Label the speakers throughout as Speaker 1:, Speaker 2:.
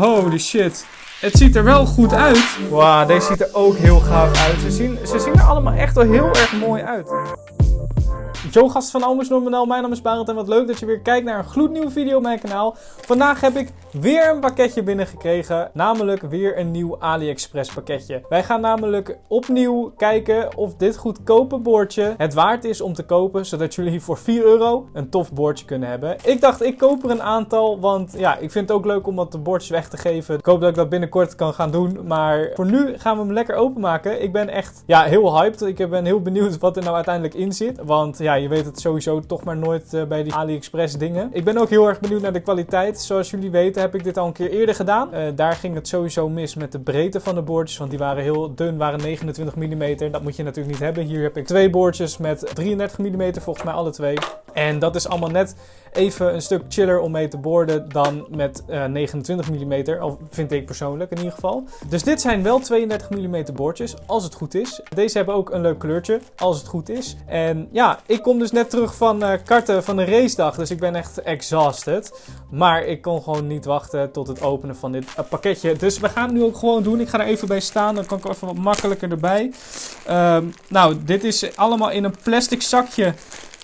Speaker 1: Holy shit. Het ziet er wel goed uit. Wauw, deze ziet er ook heel gaaf uit. Ze zien, ze zien er allemaal echt wel heel erg mooi uit. Yo gast van Almers Normanel, mijn naam is Barend en wat leuk dat je weer kijkt naar een gloednieuwe video op mijn kanaal. Vandaag heb ik weer een pakketje binnengekregen, namelijk weer een nieuw AliExpress pakketje. Wij gaan namelijk opnieuw kijken of dit goedkope boordje het waard is om te kopen, zodat jullie voor 4 euro een tof boordje kunnen hebben. Ik dacht ik koop er een aantal, want ja, ik vind het ook leuk om wat de bordjes weg te geven. Ik hoop dat ik dat binnenkort kan gaan doen, maar voor nu gaan we hem lekker openmaken. Ik ben echt ja, heel hyped, ik ben heel benieuwd wat er nou uiteindelijk in zit, want ja, je weet het sowieso toch maar nooit uh, bij die AliExpress dingen. Ik ben ook heel erg benieuwd naar de kwaliteit. Zoals jullie weten heb ik dit al een keer eerder gedaan. Uh, daar ging het sowieso mis met de breedte van de boordjes, want die waren heel dun, waren 29 mm. Dat moet je natuurlijk niet hebben. Hier heb ik twee boordjes met 33 mm, volgens mij alle twee. En dat is allemaal net even een stuk chiller om mee te boorden dan met uh, 29 mm. Of vind ik persoonlijk in ieder geval. Dus dit zijn wel 32 mm boordjes, als het goed is. Deze hebben ook een leuk kleurtje, als het goed is. En ja, ik kom dus net terug van uh, karten van de racedag, dus ik ben echt exhausted. Maar ik kon gewoon niet wachten tot het openen van dit uh, pakketje. Dus we gaan het nu ook gewoon doen. Ik ga er even bij staan, dan kan ik even wat makkelijker erbij. Um, nou, dit is allemaal in een plastic zakje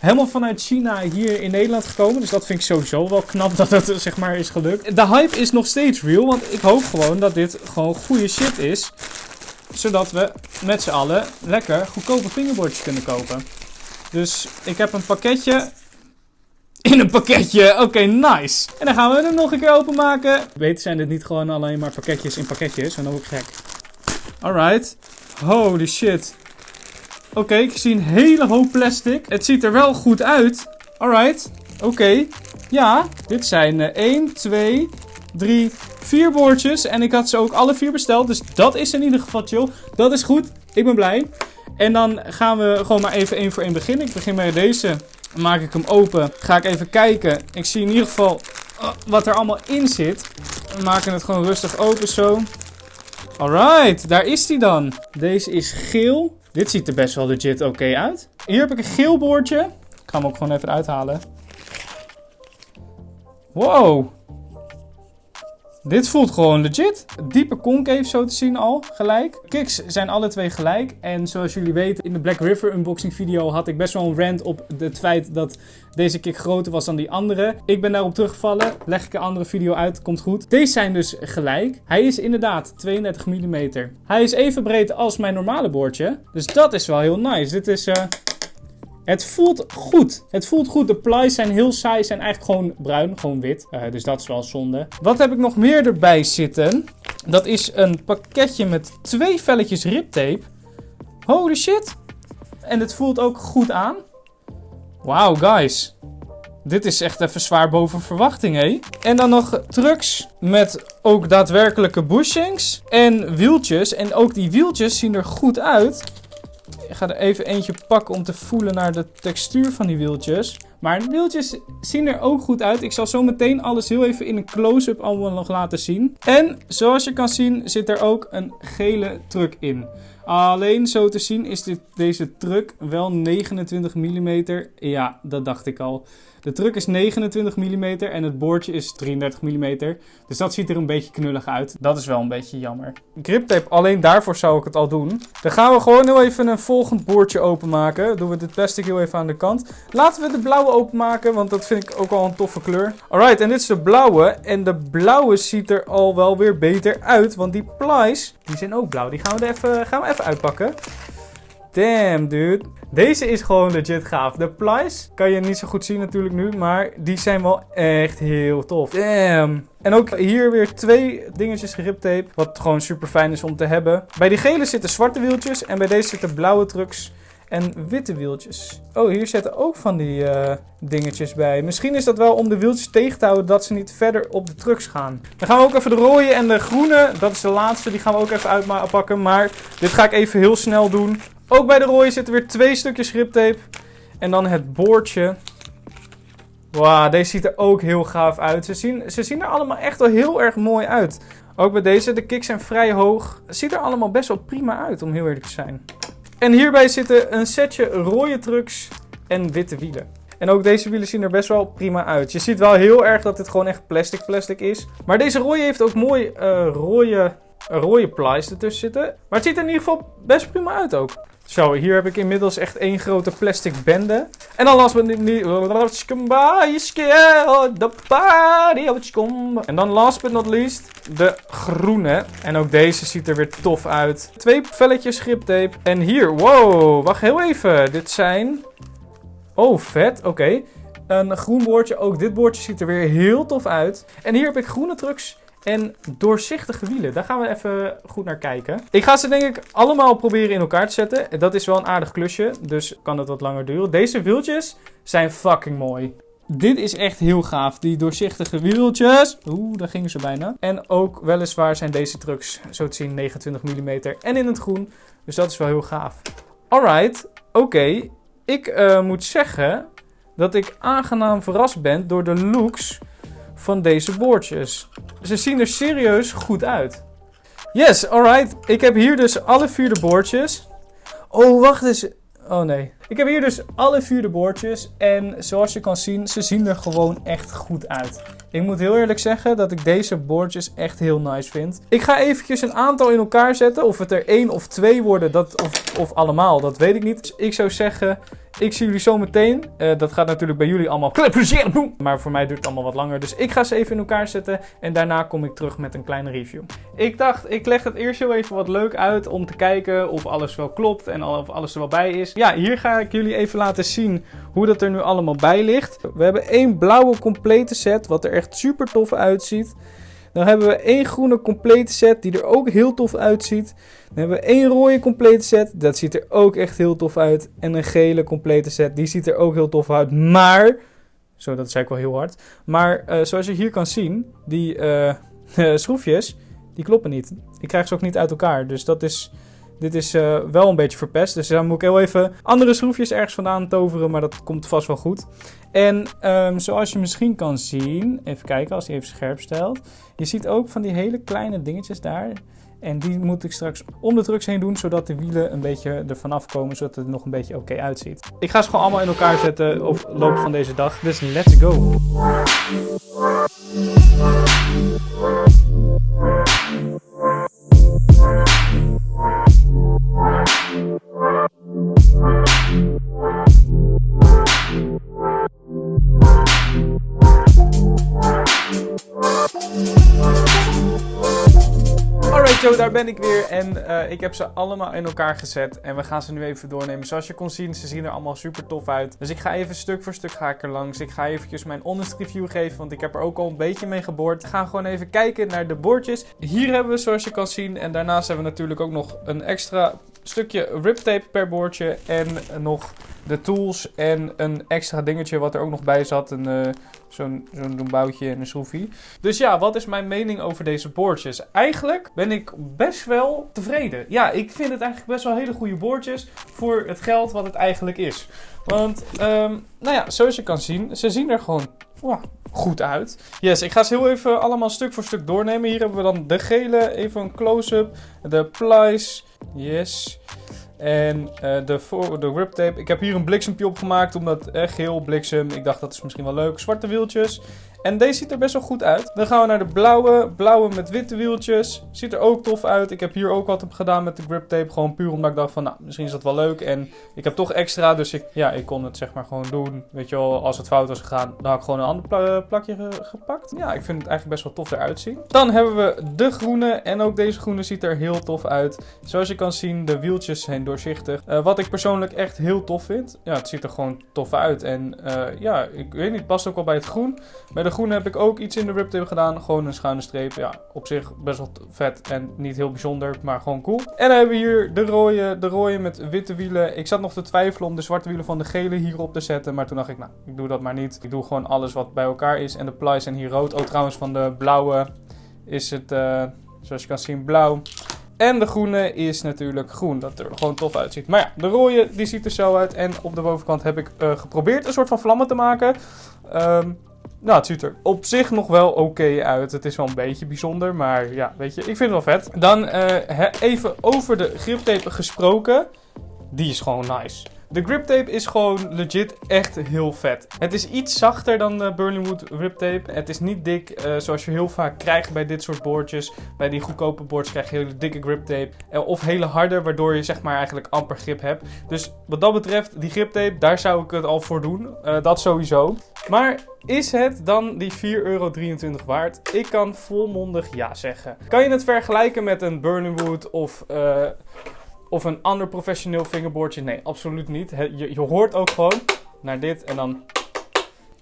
Speaker 1: helemaal vanuit China hier in Nederland gekomen. Dus dat vind ik sowieso wel knap dat het zeg maar is gelukt. De hype is nog steeds real, want ik hoop gewoon dat dit gewoon goede shit is. Zodat we met z'n allen lekker goedkope fingerboardjes kunnen kopen. Dus ik heb een pakketje in een pakketje. Oké, nice. En dan gaan we hem nog een keer openmaken. Weet zijn dit niet gewoon alleen maar pakketjes in pakketjes. En dan ook gek. Alright. Holy shit. Oké, ik zie een hele hoop plastic. Het ziet er wel goed uit. Alright. Oké. Ja, dit zijn uh, 1, 2, 3, 4 boordjes. En ik had ze ook alle vier besteld. Dus dat is in ieder geval chill. Dat is goed. Ik ben blij. En dan gaan we gewoon maar even één voor één beginnen. Ik begin met deze. Dan maak ik hem open. Ga ik even kijken. Ik zie in ieder geval wat er allemaal in zit. We maken het gewoon rustig open zo. Alright, daar is hij dan. Deze is geel. Dit ziet er best wel legit oké uit. Hier heb ik een geel boordje. Ik ga hem ook gewoon even uithalen. Wow. Dit voelt gewoon legit. Diepe concave zo te zien al, gelijk. Kicks zijn alle twee gelijk. En zoals jullie weten, in de Black River unboxing video had ik best wel een rant op het feit dat deze kick groter was dan die andere. Ik ben daarop teruggevallen. Leg ik een andere video uit, komt goed. Deze zijn dus gelijk. Hij is inderdaad 32 mm. Hij is even breed als mijn normale boordje. Dus dat is wel heel nice. Dit is... Uh... Het voelt goed. Het voelt goed. De plies zijn heel saai. Zijn eigenlijk gewoon bruin. Gewoon wit. Uh, dus dat is wel zonde. Wat heb ik nog meer erbij zitten? Dat is een pakketje met twee velletjes riptape. Holy shit. En het voelt ook goed aan. Wauw, guys. Dit is echt even zwaar boven verwachting, hé. En dan nog trucks met ook daadwerkelijke bushings en wieltjes. En ook die wieltjes zien er goed uit. Ik ga er even eentje pakken om te voelen naar de textuur van die wieltjes. Maar de wieltjes zien er ook goed uit. Ik zal zo meteen alles heel even in een close-up allemaal nog laten zien. En zoals je kan zien zit er ook een gele truck in. Alleen zo te zien is dit, deze truck wel 29 mm. Ja, dat dacht ik al. De truck is 29 mm en het boordje is 33 mm. Dus dat ziet er een beetje knullig uit. Dat is wel een beetje jammer. Griptape, alleen daarvoor zou ik het al doen. Dan gaan we gewoon heel even een volgend boordje openmaken. Doen we dit plastic heel even aan de kant. Laten we de blauwe openmaken, want dat vind ik ook al een toffe kleur. Alright, en dit is de blauwe. En de blauwe ziet er al wel weer beter uit, want die plies, die zijn ook blauw. Die gaan we, even, gaan we even uitpakken. Damn, dude. Deze is gewoon legit gaaf. De plies kan je niet zo goed zien natuurlijk nu, maar die zijn wel echt heel tof. Damn. En ook hier weer twee dingetjes geriptape, wat gewoon super fijn is om te hebben. Bij die gele zitten zwarte wieltjes en bij deze zitten blauwe trucks en witte wieltjes. Oh, hier zitten ook van die uh, dingetjes bij. Misschien is dat wel om de wieltjes tegen te houden dat ze niet verder op de trucks gaan. Dan gaan we ook even de rode en de groene, dat is de laatste, die gaan we ook even uitpakken. Maar dit ga ik even heel snel doen. Ook bij de rode zitten weer twee stukjes griptape. En dan het boordje. Wauw, deze ziet er ook heel gaaf uit. Ze zien, ze zien er allemaal echt wel heel erg mooi uit. Ook bij deze, de kicks zijn vrij hoog. Ziet er allemaal best wel prima uit, om heel eerlijk te zijn. En hierbij zitten een setje rode trucks en witte wielen. En ook deze wielen zien er best wel prima uit. Je ziet wel heel erg dat dit gewoon echt plastic plastic is. Maar deze rode heeft ook mooi uh, rode, rode plies ertussen zitten. Maar het ziet er in ieder geval best prima uit ook. Zo, hier heb ik inmiddels echt één grote plastic bende. En dan last but not En dan last but not least de groene. En ook deze ziet er weer tof uit. Twee velletjes griptape. En hier, wow, wacht heel even. Dit zijn... Oh, vet, oké. Een groen boordje. Ook dit boordje ziet er weer heel tof uit. En hier heb ik groene trucks en doorzichtige wielen. Daar gaan we even goed naar kijken. Ik ga ze denk ik allemaal proberen in elkaar te zetten. Dat is wel een aardig klusje, dus kan het wat langer duren. Deze wieltjes zijn fucking mooi. Dit is echt heel gaaf. Die doorzichtige wieltjes. Oeh, daar gingen ze bijna. En ook weliswaar zijn deze trucks zo te zien 29 mm en in het groen. Dus dat is wel heel gaaf. Alright, oké. Ik uh, moet zeggen dat ik aangenaam verrast ben door de looks van deze boordjes. Ze zien er serieus goed uit. Yes, alright. Ik heb hier dus alle vier de boordjes. Oh, wacht eens. Oh nee. Ik heb hier dus alle vier de boordjes. En zoals je kan zien, ze zien er gewoon echt goed uit. Ik moet heel eerlijk zeggen dat ik deze boordjes echt heel nice vind. Ik ga eventjes een aantal in elkaar zetten. Of het er één of twee worden, dat, of, of allemaal, dat weet ik niet. Ik zou zeggen, ik zie jullie zo meteen. Uh, dat gaat natuurlijk bij jullie allemaal. Maar voor mij duurt het allemaal wat langer. Dus ik ga ze even in elkaar zetten. En daarna kom ik terug met een kleine review. Ik dacht, ik leg het eerst heel even wat leuk uit. Om te kijken of alles wel klopt. En of alles er wel bij is. Ja, hier ga ik jullie even laten zien hoe dat er nu allemaal bij ligt. We hebben één blauwe complete set. Wat er echt super tof uitziet. Dan hebben we één groene complete set die er ook heel tof uitziet. Dan hebben we één rode complete set. Dat ziet er ook echt heel tof uit. En een gele complete set. Die ziet er ook heel tof uit. Maar, zo dat zei ik wel heel hard. Maar uh, zoals je hier kan zien, die uh, schroefjes, die kloppen niet. Ik krijg ze ook niet uit elkaar. Dus dat is... Dit is uh, wel een beetje verpest. Dus dan moet ik heel even andere schroefjes ergens vandaan toveren. Maar dat komt vast wel goed. En um, zoals je misschien kan zien. Even kijken als hij even scherp stelt. Je ziet ook van die hele kleine dingetjes daar. En die moet ik straks om de trucks heen doen, zodat de wielen een beetje ervan afkomen, zodat het nog een beetje oké uitziet. Ik ga ze gewoon allemaal in elkaar zetten op loop van deze dag. Dus let's go! Zo, daar ben ik weer en uh, ik heb ze allemaal in elkaar gezet en we gaan ze nu even doornemen. Zoals je kon zien, ze zien er allemaal super tof uit. Dus ik ga even stuk voor stuk ga ik er langs. Ik ga eventjes mijn honest review geven, want ik heb er ook al een beetje mee geboord. We gaan gewoon even kijken naar de bordjes. Hier hebben we, zoals je kan zien, en daarnaast hebben we natuurlijk ook nog een extra stukje riptape per boordje en nog de tools en een extra dingetje wat er ook nog bij zat. Een, uh, Zo'n zo'n boutje en een schroefje. Dus ja, wat is mijn mening over deze boordjes? Eigenlijk ben ik best wel tevreden. Ja, ik vind het eigenlijk best wel hele goede boordjes voor het geld wat het eigenlijk is. Want, um, nou ja, zoals je kan zien, ze zien er gewoon wow, goed uit. Yes, ik ga ze heel even allemaal stuk voor stuk doornemen. Hier hebben we dan de gele, even een close-up. De plies, yes. En uh, de, de grip tape. Ik heb hier een bliksempje opgemaakt. Omdat echt geel bliksem. Ik dacht dat is misschien wel leuk. Zwarte wieltjes. En deze ziet er best wel goed uit. Dan gaan we naar de blauwe. Blauwe met witte wieltjes. Ziet er ook tof uit. Ik heb hier ook wat op gedaan met de grip tape. Gewoon puur omdat ik dacht van, nou, misschien is dat wel leuk. En ik heb toch extra, dus ik, ja, ik kon het zeg maar gewoon doen. Weet je wel, als het fout was gegaan, dan had ik gewoon een ander plakje gepakt. Ja, ik vind het eigenlijk best wel tof eruit zien. Dan hebben we de groene. En ook deze groene ziet er heel tof uit. Zoals je kan zien, de wieltjes zijn doorzichtig. Uh, wat ik persoonlijk echt heel tof vind. Ja, het ziet er gewoon tof uit. En uh, ja, ik weet niet, past ook wel bij het groen. Bij de de groene heb ik ook iets in de riptape gedaan. Gewoon een schuine streep. Ja, op zich best wel vet en niet heel bijzonder, maar gewoon cool. En dan hebben we hier de rode, de rode met witte wielen. Ik zat nog te twijfelen om de zwarte wielen van de gele hierop te zetten. Maar toen dacht ik, nou, ik doe dat maar niet. Ik doe gewoon alles wat bij elkaar is. En de plies zijn hier rood. Oh, trouwens, van de blauwe is het, uh, zoals je kan zien, blauw. En de groene is natuurlijk groen, dat er gewoon tof uitziet. Maar ja, de rode die ziet er zo uit. En op de bovenkant heb ik uh, geprobeerd een soort van vlammen te maken. Um, nou, het ziet er op zich nog wel oké uit. Het is wel een beetje bijzonder, maar ja, weet je, ik vind het wel vet. Dan uh, even over de griptape gesproken. Die is gewoon nice. De grip tape is gewoon legit echt heel vet. Het is iets zachter dan de Burlingwood grip tape. Het is niet dik uh, zoals je heel vaak krijgt bij dit soort boordjes. Bij die goedkope boards krijg je hele dikke grip tape. Uh, of hele harde, waardoor je zeg maar eigenlijk amper grip hebt. Dus wat dat betreft, die grip tape, daar zou ik het al voor doen. Dat sowieso. Maar is het dan die 4,23 euro waard? Ik kan volmondig ja zeggen. Kan je het vergelijken met een Burningwood of, uh, of een ander professioneel fingerboardje? Nee, absoluut niet. Je, je hoort ook gewoon naar dit en dan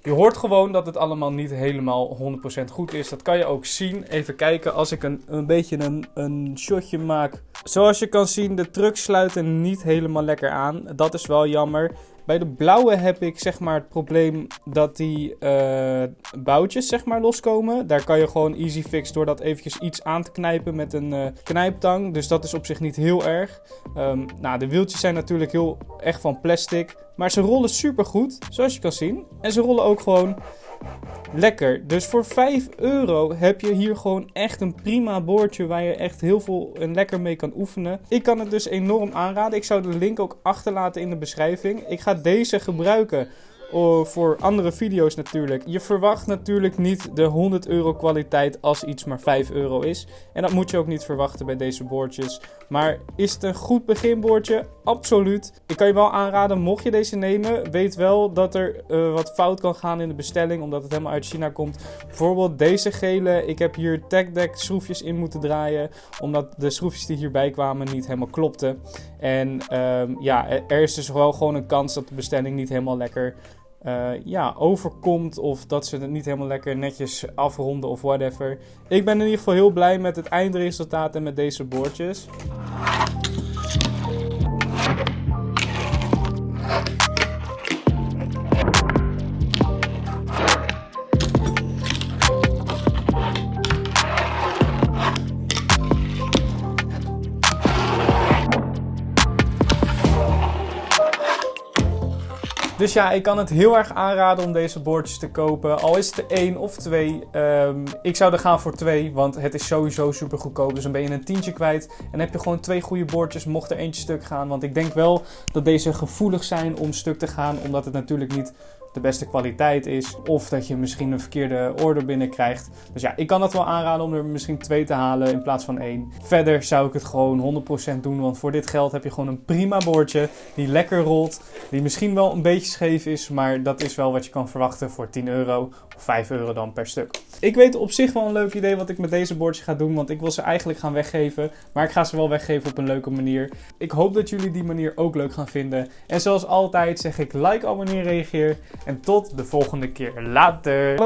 Speaker 1: je hoort gewoon dat het allemaal niet helemaal 100% goed is. Dat kan je ook zien. Even kijken als ik een, een beetje een, een shotje maak. Zoals je kan zien, de trucks sluiten niet helemaal lekker aan. Dat is wel jammer. Bij de blauwe heb ik zeg maar het probleem dat die uh, boutjes zeg maar loskomen. Daar kan je gewoon easy fix door dat eventjes iets aan te knijpen met een uh, knijptang. Dus dat is op zich niet heel erg. Um, nou, de wieltjes zijn natuurlijk heel echt van plastic. Maar ze rollen super goed, zoals je kan zien. En ze rollen ook gewoon lekker. Dus voor 5 euro heb je hier gewoon echt een prima boordje waar je echt heel veel en lekker mee kan oefenen. Ik kan het dus enorm aanraden. Ik zou de link ook achterlaten in de beschrijving. Ik ga deze gebruiken voor andere video's natuurlijk. Je verwacht natuurlijk niet de 100 euro kwaliteit als iets maar 5 euro is. En dat moet je ook niet verwachten bij deze boordjes. Maar is het een goed beginboordje? Absoluut. Ik kan je wel aanraden, mocht je deze nemen, weet wel dat er uh, wat fout kan gaan in de bestelling, omdat het helemaal uit China komt. Bijvoorbeeld deze gele, ik heb hier TechDeck schroefjes in moeten draaien, omdat de schroefjes die hierbij kwamen niet helemaal klopten. En um, ja, er is dus wel gewoon een kans dat de bestelling niet helemaal lekker uh, ja, overkomt. Of dat ze het niet helemaal lekker netjes afronden of whatever. Ik ben in ieder geval heel blij met het eindresultaat en met deze boordjes. Dus ja, ik kan het heel erg aanraden om deze boordjes te kopen. Al is het er één of twee. Um, ik zou er gaan voor twee, want het is sowieso super goedkoop. Dus dan ben je een tientje kwijt. En heb je gewoon twee goede boordjes, mocht er eentje stuk gaan. Want ik denk wel dat deze gevoelig zijn om stuk te gaan. Omdat het natuurlijk niet de beste kwaliteit is. Of dat je misschien een verkeerde order binnenkrijgt. Dus ja, ik kan het wel aanraden om er misschien twee te halen in plaats van één. Verder zou ik het gewoon 100% doen. Want voor dit geld heb je gewoon een prima boordje. Die lekker rolt. Die misschien wel een beetje scheef is. Maar dat is wel wat je kan verwachten voor 10 euro. Of 5 euro dan per stuk. Ik weet op zich wel een leuk idee wat ik met deze boordjes ga doen. Want ik wil ze eigenlijk gaan weggeven. Maar ik ga ze wel weggeven op een leuke manier. Ik hoop dat jullie die manier ook leuk gaan vinden. En zoals altijd zeg ik like, abonneer, reageer. En tot de volgende keer. Later.